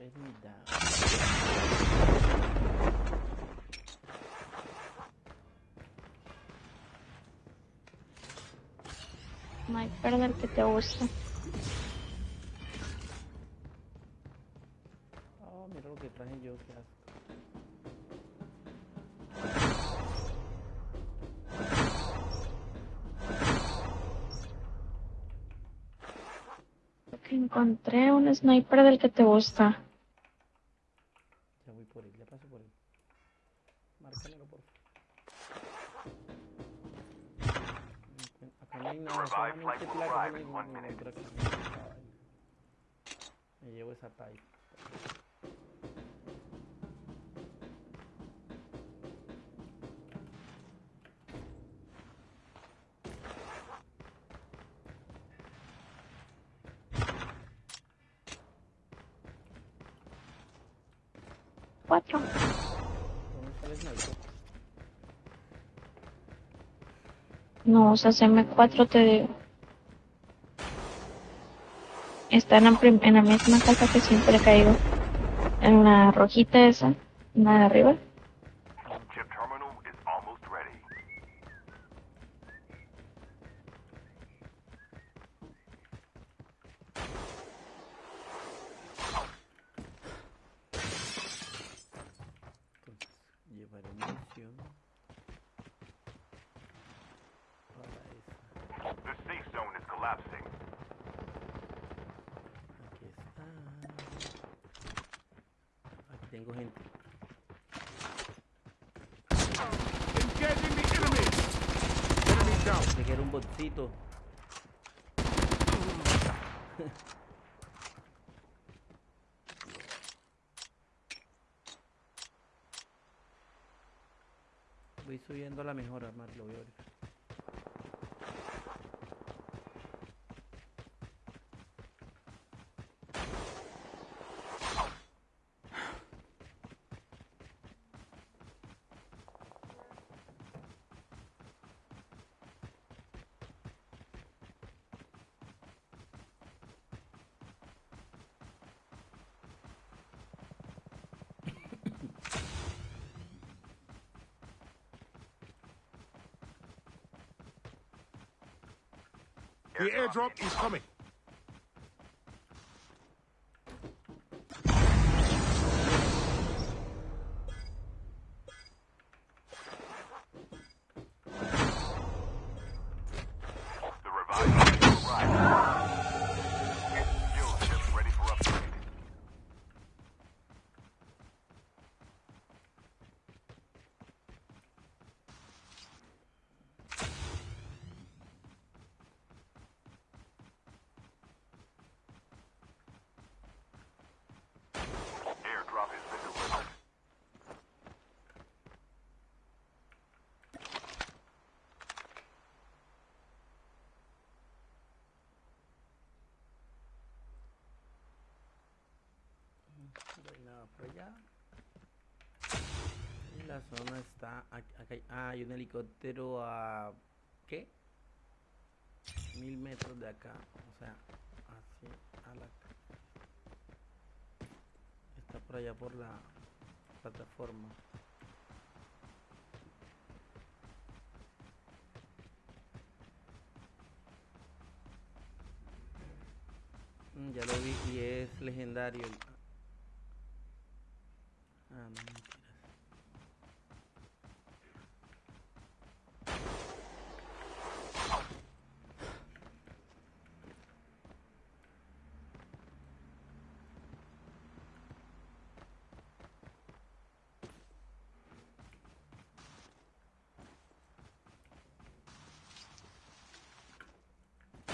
Down. Sniper del que te gusta. Oh, mira lo que traje yo, qué asco. Encontré un sniper del que te gusta. Acá no hay nada, solamente placas. no hay ningún por acá. No usas M4, te digo. Está en la, en la misma casa que siempre he caído. En la rojita esa. La de arriba. Chip terminal is almost ready. Entonces, llevaré munición para esa. The safe zone is collapsing. Aquí está. Aquí tengo gente. Engaging the enemy. Enemy down. Pensé que era un botcito. Voy subiendo a la mejora, más lo voy a The airdrop is coming. Allá. La zona está. ac- Acá hay, ah, hay un helicóptero a. ¿Qué? Mil metros de acá. O sea, así a la. Está por allá por la plataforma. Mm, Ya lo vi y es legendario.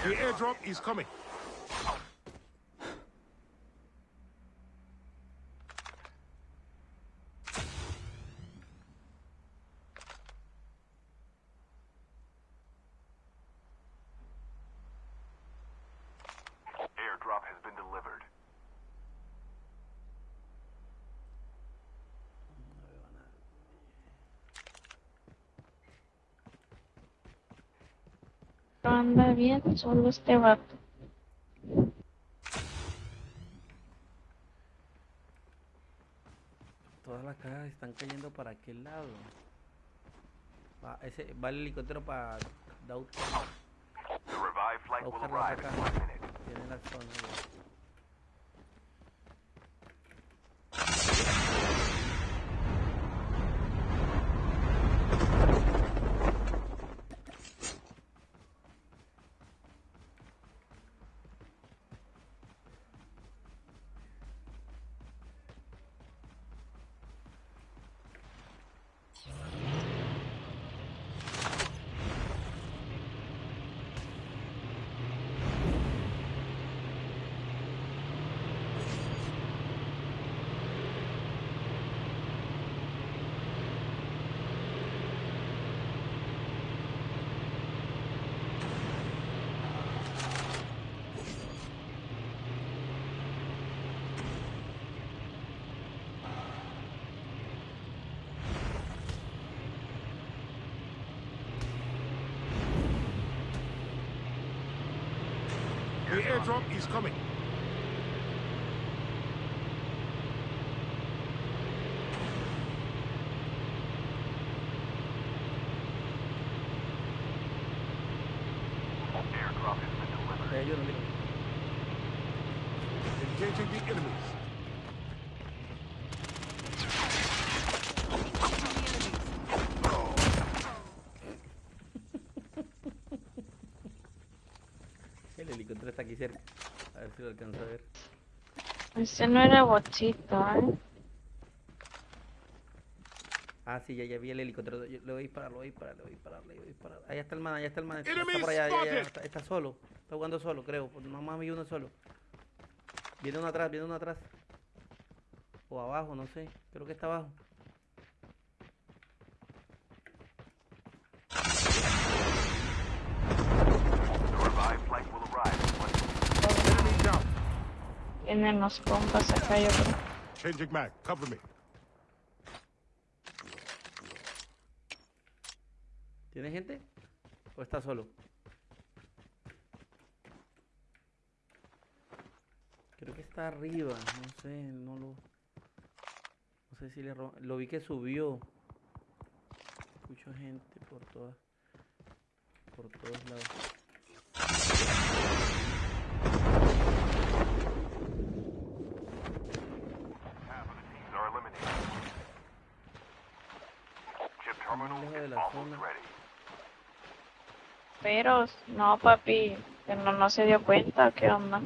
The airdrop is coming. anda bien solo este vato. Todas las cajas están cayendo para aquel lado. Va, ese, va el helicóptero para Dauta. Tiene la zona. Ya. The airdrop is coming. Airdrop has been delivered. Eh, ayúdame, mira. Engaging the enemies. El helicóptero está aquí cerca. A ver si lo alcanzo a ver. Ese no era botcito, ¿eh? Ah, sí, ya, ya vi el helicóptero. Yo le voy a disparar, le voy a disparar, le voy a disparar, le voy a disparar. Ahí está el man, allá está el man. Está, está por allá, ya, ya, spotted. está, está solo. Está jugando solo, creo. porque Nomás vi uno solo. Viene uno atrás, viene uno atrás. O abajo, no sé. Creo que está abajo. The revived flight will arrive in one minute. Enemy down. Tienen los compas acá, yo creo. Changing mag. Cover me. ¿Tiene gente? ¿O está solo? Creo que está arriba. No sé, no lo. No sé si le ro- Lo vi que subió. Escucho gente por todas. Por todos lados. Lejos de la zona. Pero, no, papi, que no, no se dio cuenta, ¿qué onda?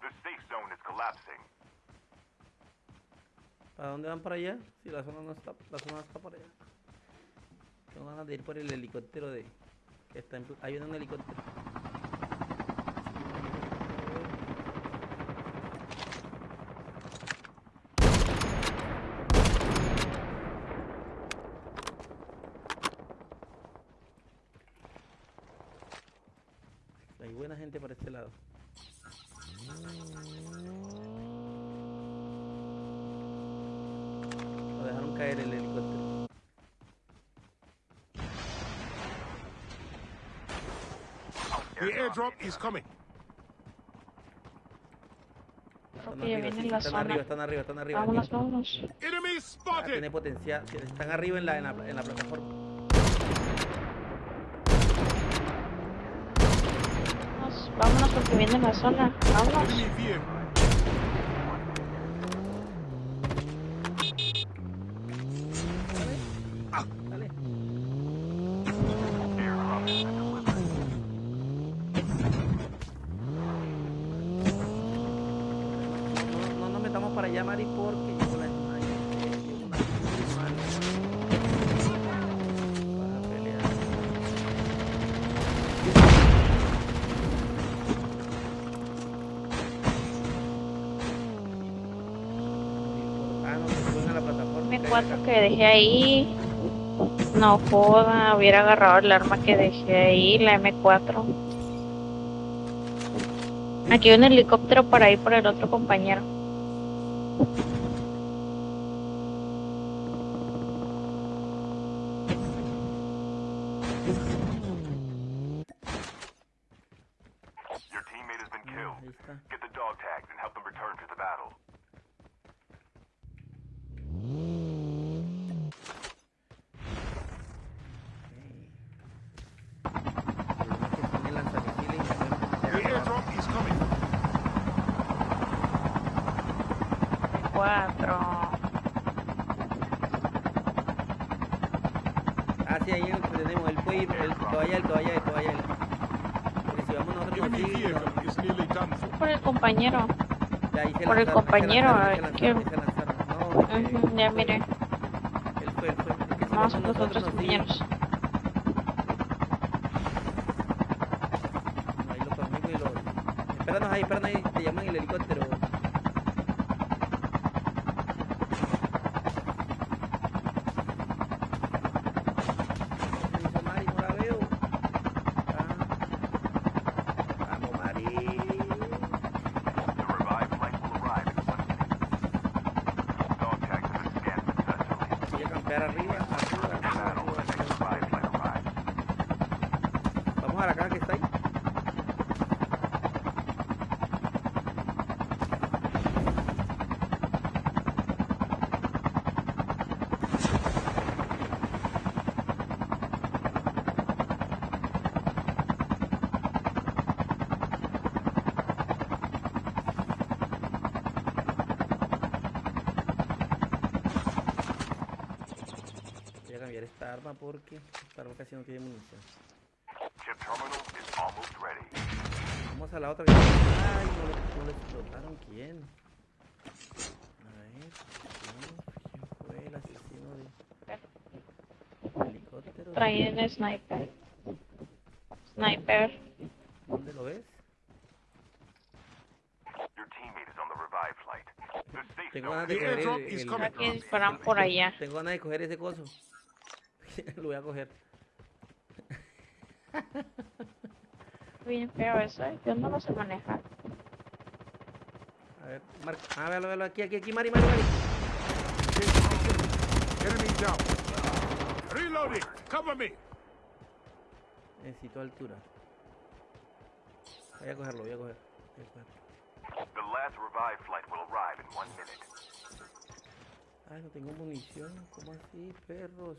The safe zone is collapsing. ¿Para dónde van para allá? Si la zona no está, la zona está para allá. Tengo ganas de ir por el helicóptero de. Está en, pl- ahí viene un helicóptero. The airdrop is coming. Están arriba, viene sí, la están arriba, están arriba, están arriba. Vámonos, vámonos. Enemy Ah, spotted. tiene potencial. Están arriba en la, en la, en la plataforma. Vámonos, vámonos porque viene la zona. Vámonos. Plataforma. que hay M4 acá. que dejé ahí. No joda, hubiera agarrado el arma que dejé ahí, la M4. Aquí hay un helicóptero por ahí por el otro compañero. Cuatro. Ah, sí, ahí es donde tenemos. El el vaya, el. Porque si vamos nosotros nearly done for. Por el compañero. ya ahí se por el compañero, ya fue- miré. Él fue, él fue. Es que si Vamos vamos con los otros compañeros. Ahí lo conmigo y lo... Espéranos ahí, espéranos ahí, te llaman el helicóptero. ¿Qué hizo Mari? No la veo. Ah. Vamos, Mari. The revived flight will arrive in one minute. Dog tags have been scanned successfully. Voy a campear arriba, arriba, arriba, Battle arriba, when the next arriba. revived flight arrives. Vamos a la caja que está ahí. Voy a cambiar esta arma porque esta arma casi no tiene munición. Chip terminal is almost ready. Vamos a la otra. Ay, no, le- no le explotaron. ¿Quién? A ver, ¿quién, fue el asesino de helicóptero? Traen el sniper. Sniper. ¿Dónde lo ves? Your teammate is on the revived flight. The safe Tengo ganas de coger el, el- coming. Aquí disparan por allá. Tengo ganas de coger ese coso. lo voy a coger. Bien feo eso, ¿eh? yo no lo sé manejar. A ver, Marco. Ah, véalo, véalo. Aquí, aquí, aquí, Mari, Mari, Mari. Enemy down. Reloading. Cover me. Necesito altura. Voy a cogerlo, voy a coger. Voy a coger. The last revived flight will arrive in one minute. Ay, no tengo munición. ¿Cómo así, perros?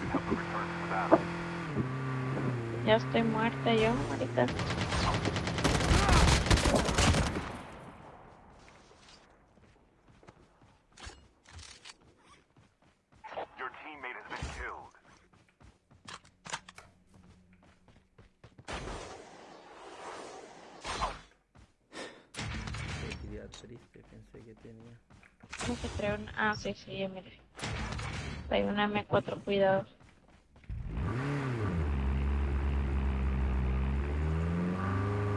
and help them return to the battle. Ya estoy muerta yo, ahorita. Triste, pensé que tenía. Como que trae una... Ah, sí, sí, ya mire. Trae una M4, cuidado.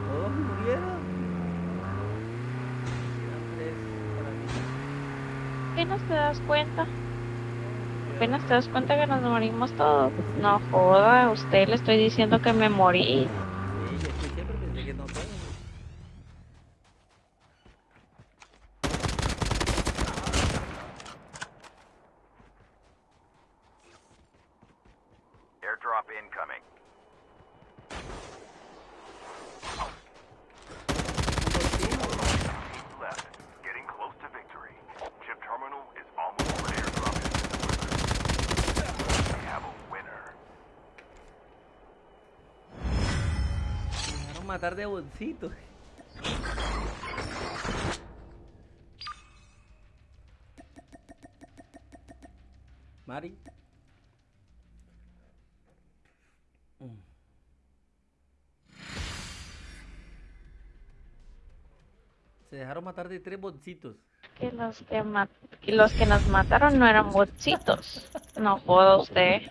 ¿Todos murieron? Apenas te das cuenta. Apenas te das cuenta que nos morimos todos. No joda, a usted le estoy diciendo que me morí. Sí, yo escuché, pero pensé que no todos. Airdrop incoming. Teams left. Getting close to victory. Chip terminal is almost where airdrop is delivered. We have a winner. Me dejaron matar de bolsito. Mari. Se dejaron matar de tres bolsitos. Que los que, los que nos mataron no eran botsitos. No joda usted.